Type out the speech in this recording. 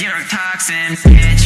zero toxins, bitch.